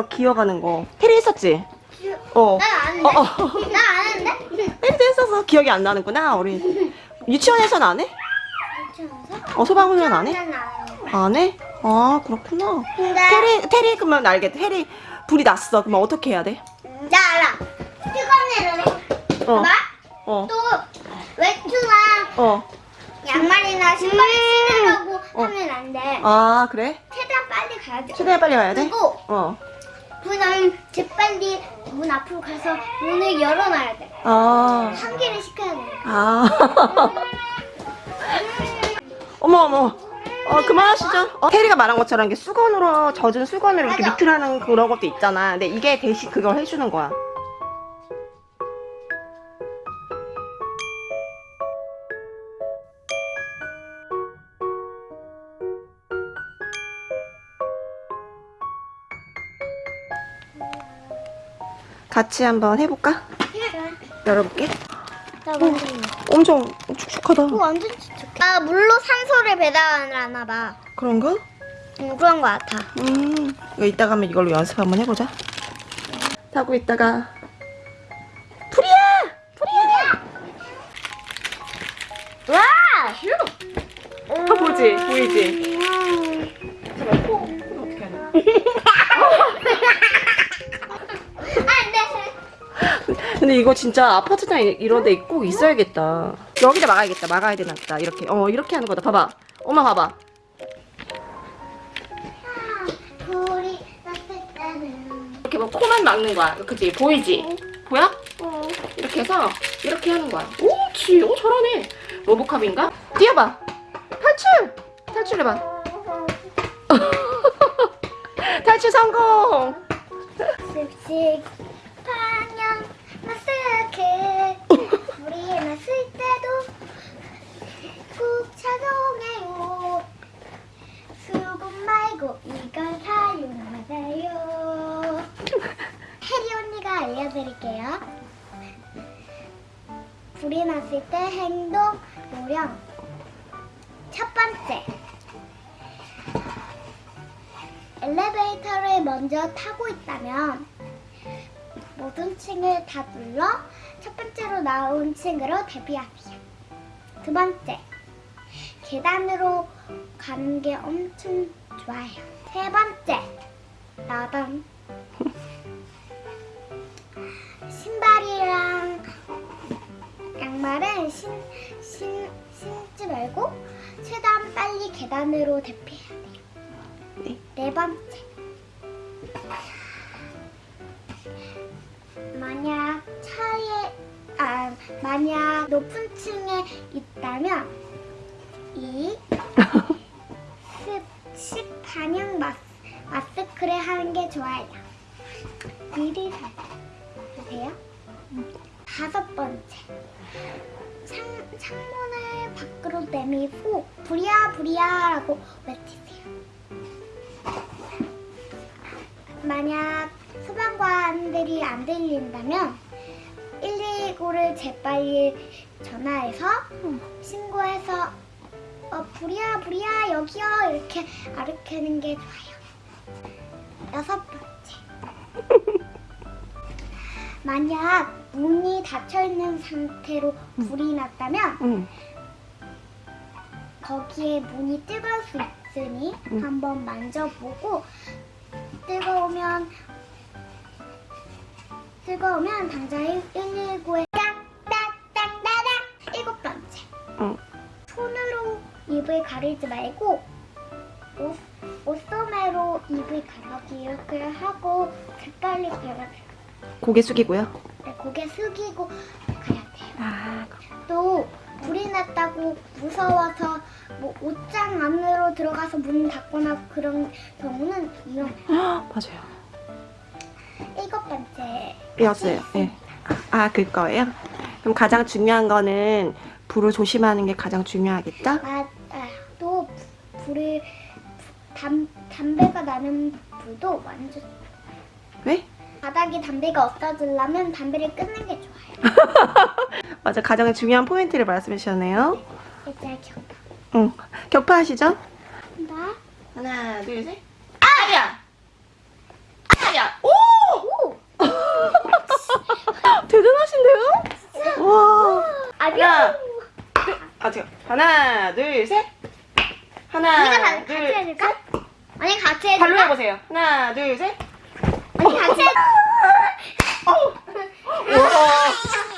막 기어가는 거. 테리 했었지? 어. 난안 어, 했는데? 어. 나안 했는데? 테리도 했어서 기억이 안 나는구나, 우리. 유치원에서는 안 해? 유치원에서? 어, 소방훈련 안 해? 안 해. 안 해? 아, 그렇구나. 근데 테리, 테리, 그러면 알겠다. 테리, 불이 났어. 그러면 어떻게 해야 돼? 나 알아. 애를 어. 봐. 어. 또 외투나 어. 양말이나 신발을 신으려고 어. 하면 안 돼. 아, 그래? 최대한 빨리 가야 돼. 최대한 빨리 가야 돼? 그리고 어. 문은 재빨리 문 앞으로 가서 문을 열어놔야 돼. 아. 환기를 시켜야 돼. 아. 어머, 어머. 어, 그만하시죠. 어, 테리가 말한 것처럼 이게 수건으로, 젖은 수건으로 이렇게 맞아. 미틀하는 그런 것도 있잖아. 근데 이게 대신 그걸 해주는 거야. 같이 한번 해볼까? 열어볼게. 나 완전 엄청 축축하다. 어, 완전 촉촉해. 아 물로 산소를 배달하나 봐. 그런가? 응, 그런 거 같아. 음, 이거 이따가 한번 이걸로 연습 한번 해보자. 타고 있다가! 와! 다 보지? 보이지? 근데 이거 진짜 아파트나 이- 이런 데 꼭 있어야겠다. 여기다 막아야겠다. 막아야 되나 보다. 이렇게. 어, 이렇게 하는 거다. 봐봐. 엄마 봐봐. 이렇게 뭐 코만 막는 거야. 그치? 보이지? 보여? 어. 이렇게 해서 이렇게 하는 거야. 오, 지, 오 잘하네. 로보캅인가? 뛰어봐. 탈출! 탈출해봐. 탈출 성공 방향 마스크 불이 났을 때도 꾹 작용해요 수건 말고 이걸 사용하세요 혜리 언니가 알려드릴게요 불이 났을 때 행동 요령 첫 번째 엘리베이터를 먼저 타고 있다면 모든 층을 다 눌러 첫 번째로 나온 층으로 대피하세요. 두 번째, 계단으로 가는 게 엄청 좋아요. 세 번째, 나단. 말고 최대한 빨리 계단으로 대피해야 돼요. 네. 네 번째. 만약 차에 아 만약 높은 층에 있다면 이 습식 반영 마스, 마스크를 하는 게 좋아요. 미리 사세요. 다섯 번째. 창, 창문을 밖으로 내밀고 부리야 부리야라고 외치세요. 만약 소방관들이 안 들린다면 119를 재빨리 전화해서 신고해서 어, 불이야 불이야 여기요 이렇게 아르키는 게 좋아요. 여섯 번째. 만약 문이 닫혀 있는 상태로 불이 났다면 응. 거기에 문이 뜨거울 수 있으니 응. 한번 만져보고 뜨거우면 뜨거우면 당장 119에 딱딱딱따닥 일곱 번째 응. 손으로 입을 가리지 말고 옷, 옷소매로 입을 가리기 이렇게 하고 재빨리 가야 돼요. 고개 숙이고요. 네, 고개 숙이고 가야 돼요. 아, 또 불이 났다고 무서워서 뭐 옷장 안으로 들어가서 문 닫거나 그런 경우는 위험해요. 맞아요. 일곱 번째 삐었어요. 예. 아, 그 거예요? 그럼 가장 중요한 거는 불을 조심하는 게 가장 중요하겠죠? 아, 아, 또 불을 담, 담배가 나는 불도 완전 왜? 바닥에 담배가 없어지려면 담배를 끊는 게 좋아요. 맞아, 가장 중요한 포인트를 말씀해 주셨네요. 일단 네, 격파. 응, 격파하시죠. 나. 하나 둘, 셋. 아야! 아야! 오! 오! 대단하신데요? 와. 아니야. 아. 아, 지금 하나, 둘, 셋. 하나, 언니 같이 해줄까? 언니 같이 해줄까? 발로 해보세요. 하나, 둘, 셋. 아니, 같이. 와.